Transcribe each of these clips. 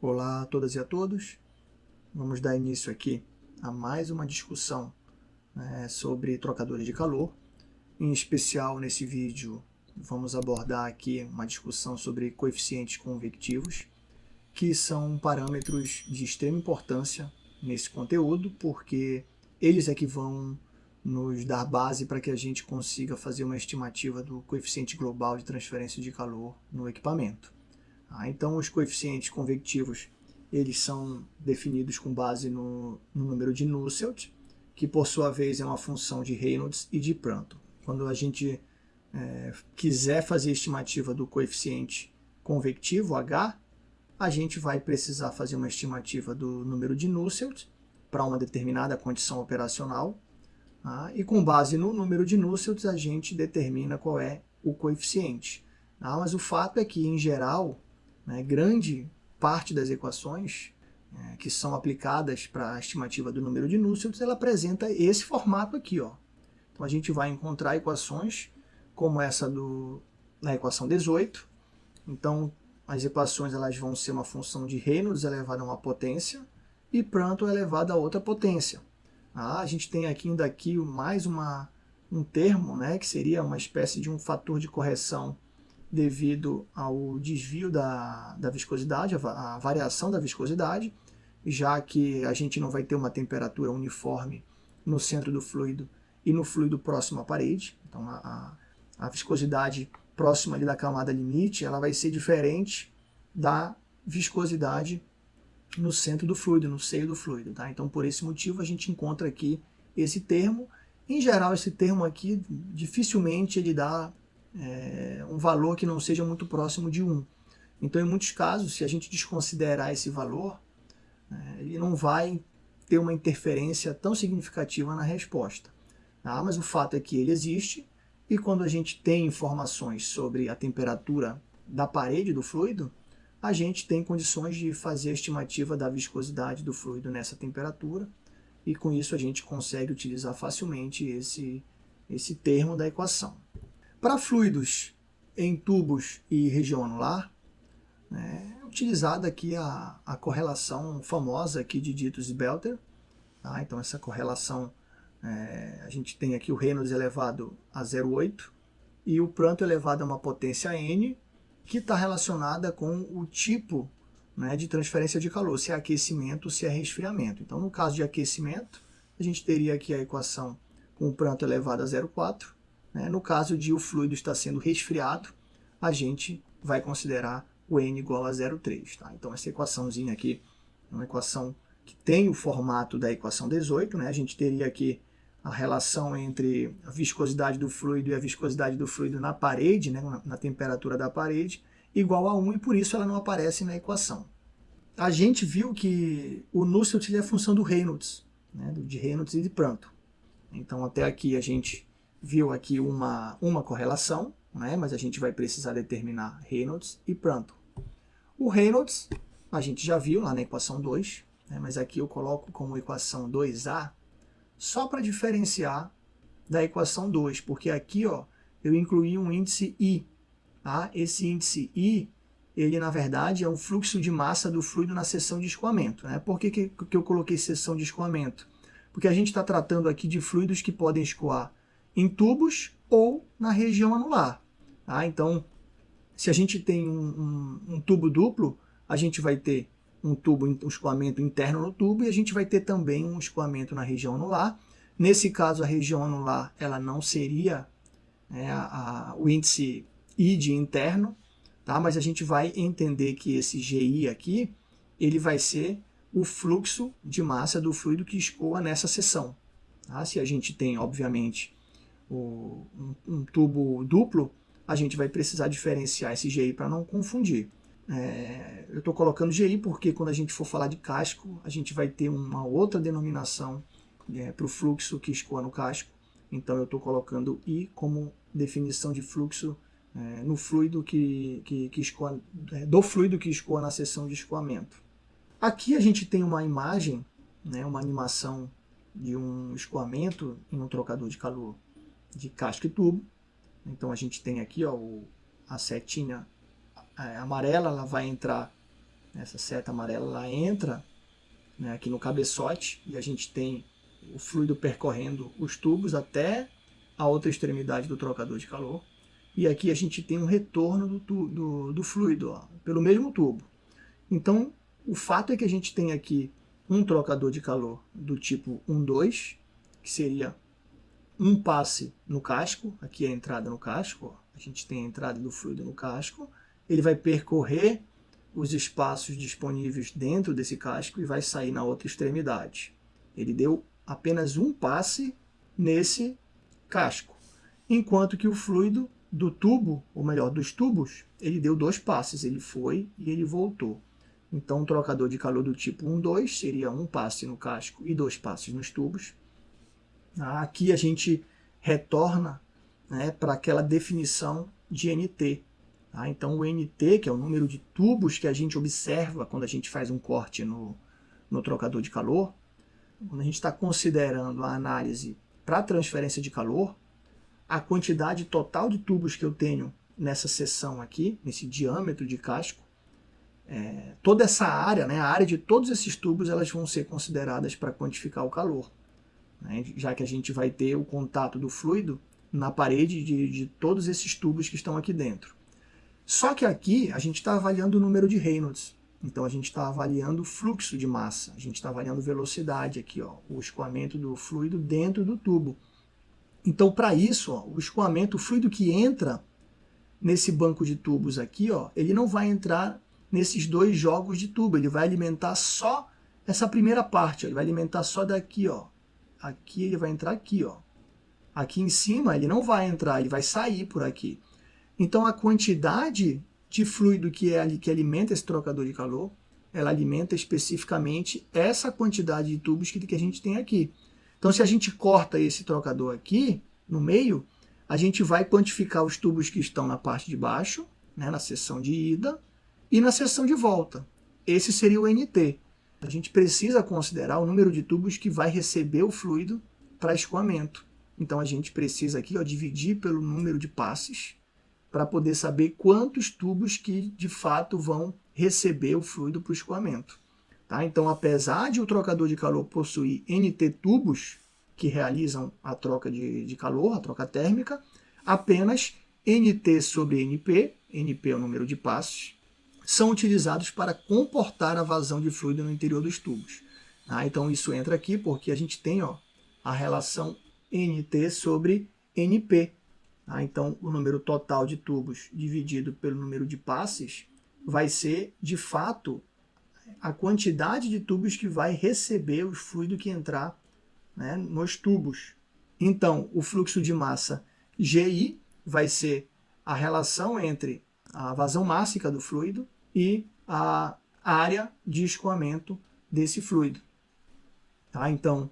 Olá a todas e a todos. Vamos dar início aqui a mais uma discussão né, sobre trocadores de calor. Em especial, nesse vídeo, vamos abordar aqui uma discussão sobre coeficientes convectivos, que são parâmetros de extrema importância nesse conteúdo, porque eles é que vão nos dar base para que a gente consiga fazer uma estimativa do coeficiente global de transferência de calor no equipamento. Ah, então, os coeficientes convectivos eles são definidos com base no, no, número de Nusselt, que por sua vez é uma função de Reynolds e de Prandtl. Quando a gente é, quiser fazer estimativa do coeficiente convectivo, H, a gente vai precisar fazer uma estimativa do número de Nusselt para uma determinada condição operacional, tá? e com base no número de Nusselt a gente determina qual é o coeficiente. Tá? Mas o fato é que, em geral, né, grande parte das equações é, que são aplicadas para a estimativa do número de Nusselt, ela apresenta esse formato aqui. Ó. Então a gente vai encontrar equações como essa do, na equação 18. Então as equações elas vão ser uma função de Reynolds elevada a uma potência e Prandtl elevado a outra potência. Ah, a gente tem aqui ainda aqui mais uma, um termo, né, que seria uma espécie de um fator de correção devido ao desvio da, da viscosidade, a, a variação da viscosidade, já que a gente não vai ter uma temperatura uniforme no centro do fluido e no fluido próximo à parede. Então a, a, a viscosidade próxima ali da camada limite ela vai ser diferente da viscosidade no centro do fluido, no seio do fluido. Tá? Então por esse motivo a gente encontra aqui esse termo. Em geral esse termo aqui dificilmente ele dá é, um valor que não seja muito próximo de 1. Então, em muitos casos, se a gente desconsiderar esse valor, é, ele não vai ter uma interferência tão significativa na resposta. Tá? Mas o fato é que ele existe, e quando a gente tem informações sobre a temperatura da parede do fluido, a gente tem condições de fazer a estimativa da viscosidade do fluido nessa temperatura, e com isso a gente consegue utilizar facilmente esse, esse termo da equação. Para fluidos em tubos e região anular, né, é utilizada aqui a, a correlação famosa aqui de Ditos e Belter. Tá? Então essa correlação, é, a gente tem aqui o Reynolds elevado a 0,8 e o Pranto elevado a uma potência n, que está relacionada com o tipo né, de transferência de calor, se é aquecimento se é resfriamento. Então no caso de aquecimento, a gente teria aqui a equação com o Pranto elevado a 0,4 né? No caso de o fluido estar sendo resfriado, a gente vai considerar o n igual a 0,3. Tá? Então essa equaçãozinha aqui é uma equação que tem o formato da equação 18. Né? A gente teria aqui a relação entre a viscosidade do fluido e a viscosidade do fluido na parede, né? na, na temperatura da parede, igual a 1, e por isso ela não aparece na equação. A gente viu que o Nusselt é a função do Reynolds, né? de Reynolds e de Prandtl. Então até aqui a gente viu aqui uma, uma correlação, né? mas a gente vai precisar determinar Reynolds e Prandtl. O Reynolds, a gente já viu lá na equação 2, né? mas aqui eu coloco como equação 2A, só para diferenciar da equação 2, porque aqui ó, eu incluí um índice I. Tá? Esse índice I, ele na verdade é um fluxo de massa do fluido na seção de escoamento. Né? Por que, que, que eu coloquei seção de escoamento? Porque a gente está tratando aqui de fluidos que podem escoar em tubos ou na região anular. Tá? Então, se a gente tem um, um, um, tubo duplo, a gente vai ter um tubo, um escoamento interno no tubo e a gente vai ter também um escoamento na região anular. Nesse caso, a região anular ela não seria né, a, a, o índice I de interno, tá? mas a gente vai entender que esse GI aqui, ele vai ser o fluxo de massa do fluido que escoa nessa seção. Tá? Se a gente tem, obviamente, o, um, um, tubo duplo, a gente vai precisar diferenciar esse GI para não confundir. É, eu estou colocando GI porque quando a gente for falar de casco, a gente vai ter uma outra denominação é, para o fluxo que escoa no casco. Então eu estou colocando I como definição de fluxo é, no fluido que, que, que escoa, é, do fluido que escoa na seção de escoamento. Aqui a gente tem uma imagem, né, uma animação de um escoamento em um trocador de calor de casco e tubo. Então a gente tem aqui ó, a setinha é, amarela, ela vai entrar essa seta amarela, ela entra né, aqui no cabeçote e a gente tem o fluido percorrendo os tubos até a outra extremidade do trocador de calor. E aqui a gente tem um retorno do, do, do fluido ó, pelo mesmo tubo. Então, o fato é que a gente tem aqui um trocador de calor do tipo 1-2, que seria um passe no casco, aqui é a entrada no casco, ó. a gente tem a entrada do fluido no casco, ele vai percorrer os espaços disponíveis dentro desse casco e vai sair na outra extremidade. Ele deu apenas um passe nesse casco, enquanto que o fluido do tubo, ou melhor, dos tubos, ele deu dois passes, ele foi e ele voltou. Então, um trocador de calor do tipo 1-2 seria um passe no casco e dois passes nos tubos. Aqui a gente retorna né, para aquela definição de NT. Tá? Então, o NT, que é o número de tubos que a gente observa quando a gente faz um corte no, no trocador de calor, quando a gente está considerando a análise para transferência de calor, a quantidade total de tubos que eu tenho nessa seção aqui, nesse diâmetro de casco, é, toda essa área, né, a área de todos esses tubos, elas vão ser consideradas para quantificar o calor. Né, já que a gente vai ter o contato do fluido na parede de, de todos esses tubos que estão aqui dentro. Só que aqui a gente está avaliando o número de Reynolds. Então a gente está avaliando o fluxo de massa, a gente está avaliando velocidade aqui, ó, o escoamento do fluido dentro do tubo. Então para isso, ó, o escoamento, o fluido que entra nesse banco de tubos aqui, ó, ele não vai entrar nesses dois jogos de tubo. Ele vai alimentar só essa primeira parte. Ó. Ele vai alimentar só daqui, ó. Aqui ele vai entrar aqui, ó. Aqui em cima ele não vai entrar, ele vai sair por aqui. Então a quantidade de fluido que, é, que alimenta esse trocador de calor, ela alimenta especificamente essa quantidade de tubos que, que a gente tem aqui. Então se a gente corta esse trocador aqui, no meio, a gente vai quantificar os tubos que estão na parte de baixo, né, na seção de ida, e na seção de volta, esse seria o NT. A gente precisa considerar o número de tubos que vai receber o fluido para escoamento. Então a gente precisa aqui ó, dividir pelo número de passes para poder saber quantos tubos que de fato vão receber o fluido para o escoamento. Tá? Então, apesar de o trocador de calor possuir NT tubos que realizam a troca de, de calor, a troca térmica, apenas NT sobre NP, NP é o número de passes, são utilizados para comportar a vazão de fluido no interior dos tubos. Ah, então isso entra aqui porque a gente tem ó, a relação NT sobre NP. Ah, então o número total de tubos dividido pelo número de passes vai ser, de fato, a quantidade de tubos que vai receber o fluido que entrar né, nos tubos. Então, o fluxo de massa GI vai ser a relação entre a vazão mássica do fluido e a área de escoamento desse fluido. Tá? Então,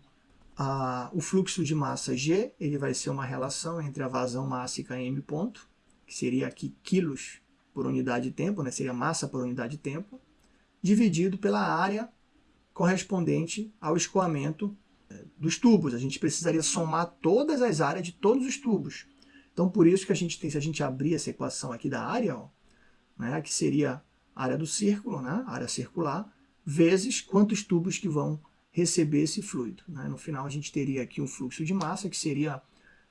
a, o fluxo de massa G ele vai ser uma relação entre a vazão mássica M ponto, que seria aqui quilos por unidade de tempo, né? seria massa por unidade de tempo, dividido pela área correspondente ao escoamento eh, dos tubos. A gente precisaria somar todas as áreas de todos os tubos. Então, por isso que a gente tem, se a gente abrir essa equação aqui da área, ó, né, que seria área do círculo, né, área circular, vezes quantos tubos que vão receber esse fluido. Né? No final a gente teria aqui um fluxo de massa, que seria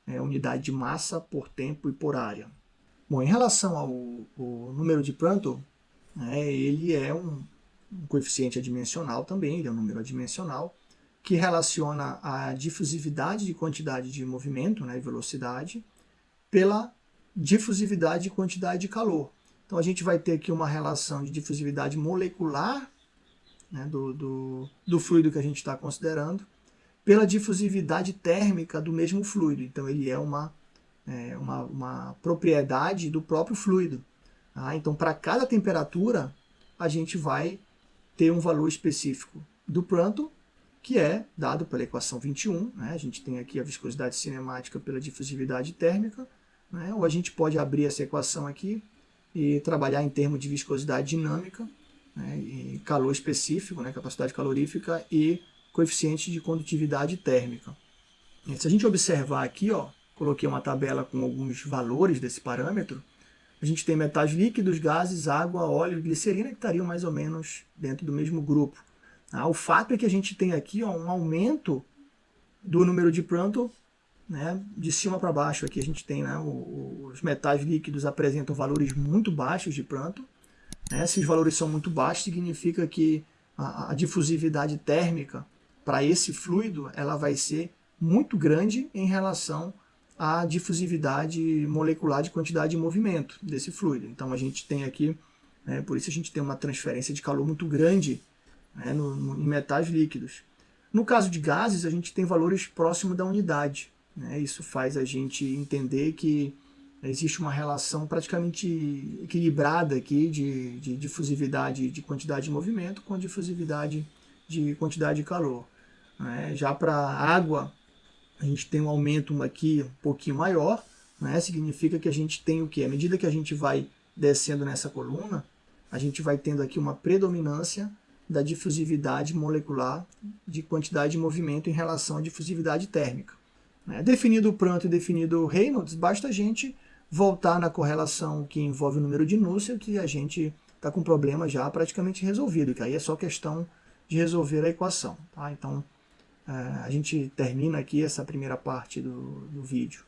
é, unidade de massa por tempo e por área. Bom, em relação ao, ao número de Prandtl, né, ele é um, um coeficiente adimensional também, ele é um número adimensional, que relaciona a difusividade de quantidade de movimento, né, velocidade, pela difusividade de quantidade de calor. Então a gente vai ter aqui uma relação de difusividade molecular né, do, do, do fluido que a gente está considerando pela difusividade térmica do mesmo fluido. Então ele é uma, é, uma, uma propriedade do próprio fluido. Tá? Então para cada temperatura a gente vai ter um valor específico do Prandtl, que é dado pela equação 21. Né? A gente tem aqui a viscosidade cinemática pela difusividade térmica, né? ou a gente pode abrir essa equação aqui e trabalhar em termos de viscosidade dinâmica, né, e calor específico, né, capacidade calorífica e coeficiente de condutividade térmica. E se a gente observar aqui, ó, coloquei uma tabela com alguns valores desse parâmetro, a gente tem metais líquidos, gases, água, óleo e glicerina que estariam mais ou menos dentro do mesmo grupo. Ah, o fato é que a gente tem aqui ó, um aumento do número de Prandtl né, de cima para baixo. Aqui a gente tem né, os metais líquidos apresentam valores muito baixos de Prandtl. Né, se os valores são muito baixos, significa que a, a difusividade térmica para esse fluido ela vai ser muito grande em relação à difusividade molecular de quantidade de movimento desse fluido. Então a gente tem aqui, né, por isso a gente tem uma transferência de calor muito grande né, no, no, em metais líquidos. No caso de gases, a gente tem valores próximos da unidade. Né? Isso faz a gente entender que existe uma relação praticamente equilibrada aqui de, de difusividade de quantidade de movimento com difusividade de quantidade de calor. Né? Já para água, a gente tem um aumento aqui um pouquinho maior, né? significa que a gente tem o que? À medida que a gente vai descendo nessa coluna, a gente vai tendo aqui uma predominância da difusividade molecular de quantidade de movimento em relação à difusividade térmica. Né? Definido o Pranto e definido o Reynolds, basta a gente voltar na correlação que envolve o número de Nusselt que a gente está com o problema já praticamente resolvido, que aí é só questão de resolver a equação. Tá? Então, é, a gente termina aqui essa primeira parte do, do vídeo.